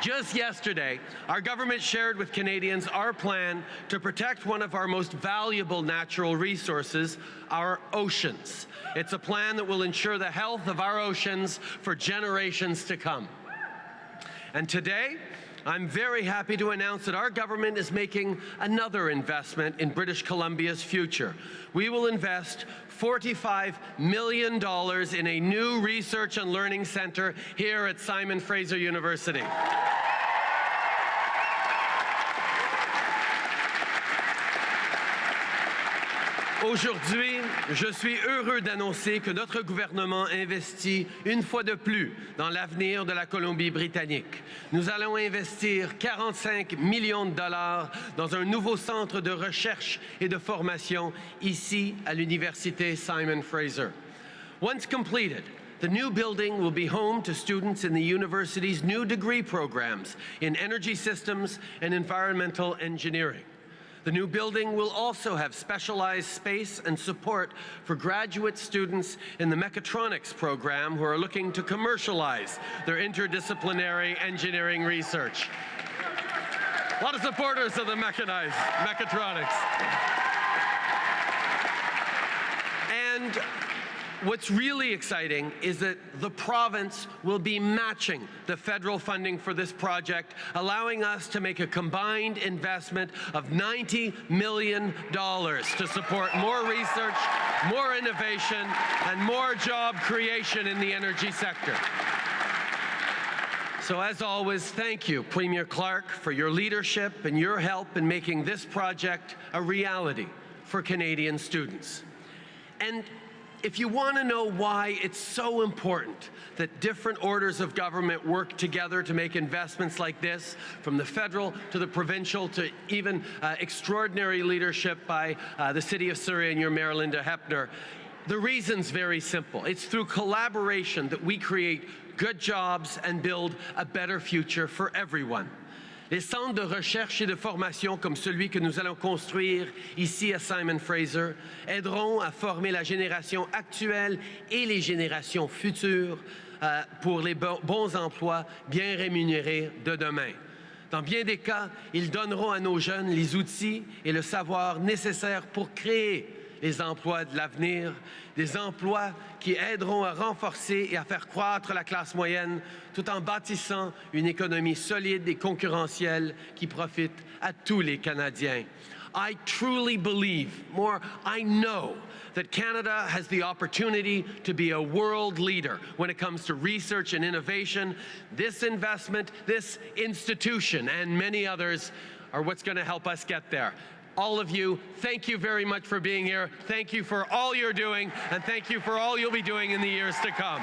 Just yesterday, our government shared with Canadians our plan to protect one of our most valuable natural resources, our oceans. It's a plan that will ensure the health of our oceans for generations to come. And today, I'm very happy to announce that our government is making another investment in British Columbia's future. We will invest $45 million in a new research and learning center here at Simon Fraser University. Aujourd'hui, je suis heureux d'annoncer que notre gouvernement investit une fois de plus dans l'avenir de la Colombie-Britannique. Nous allons investir 45 millions de dollars dans un nouveau centre de recherche et de formation ici à l'Université Simon Fraser. Once completed, The new building will be home to students in the university's new degree programs in energy systems and environmental engineering. The new building will also have specialized space and support for graduate students in the mechatronics program who are looking to commercialize their interdisciplinary engineering research. A lot of supporters of the mechanized mechatronics. And What's really exciting is that the province will be matching the federal funding for this project, allowing us to make a combined investment of $90 million to support more research, more innovation, and more job creation in the energy sector. So as always, thank you, Premier Clark, for your leadership and your help in making this project a reality for Canadian students. And if you want to know why it's so important that different orders of government work together to make investments like this, from the federal to the provincial to even uh, extraordinary leadership by uh, the City of Surrey and your Mayor Linda Hepner, the reason's very simple. It's through collaboration that we create good jobs and build a better future for everyone. Les centres de recherche et de formation comme celui que nous allons construire ici à Simon Fraser aideront à former la génération actuelle et les générations futures euh, pour les bons emplois bien rémunérés de demain. Dans bien des cas, ils donneront à nos jeunes les outils et le savoir nécessaires pour créer les emplois de l'avenir, des emplois qui aideront à renforcer et à faire croître la classe moyenne tout en bâtissant une économie solide et concurrentielle qui profite à tous les Canadiens. I truly believe, more, I know that Canada has the opportunity to be a world leader when it comes to research and innovation. This investment, this institution, and many others are what's going to help us get there all of you, thank you very much for being here. Thank you for all you're doing, and thank you for all you'll be doing in the years to come.